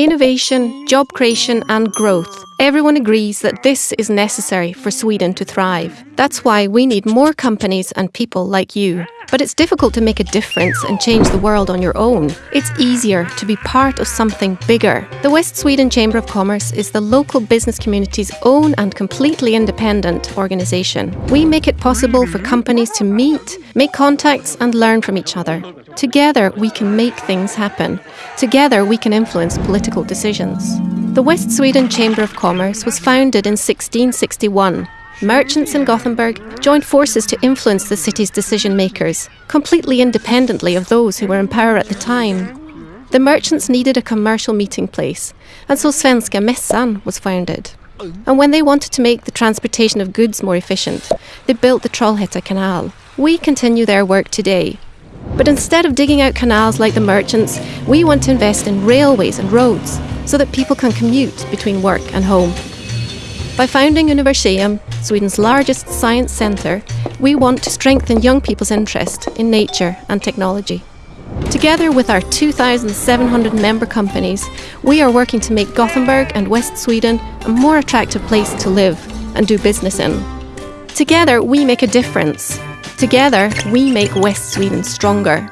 Innovation, job creation, and growth. Everyone agrees that this is necessary for Sweden to thrive. That's why we need more companies and people like you. But it's difficult to make a difference and change the world on your own. It's easier to be part of something bigger. The West Sweden Chamber of Commerce is the local business community's own and completely independent organisation. We make it possible for companies to meet, make contacts, and learn from each other. Together, we can make things happen. Together, we can influence political decisions. The West Sweden Chamber of Commerce was founded in 1661. Merchants in Gothenburg joined forces to influence the city's decision makers, completely independently of those who were in power at the time. The merchants needed a commercial meeting place, and so Svenska Mässan was founded. And when they wanted to make the transportation of goods more efficient, they built the Trollhätte Canal. We continue their work today, but instead of digging out canals like the merchants, we want to invest in railways and roads so that people can commute between work and home. By founding Universeum, Sweden's largest science centre, we want to strengthen young people's interest in nature and technology. Together with our 2,700 member companies, we are working to make Gothenburg and West Sweden a more attractive place to live and do business in. Together, we make a difference Together, we make West Sweden stronger.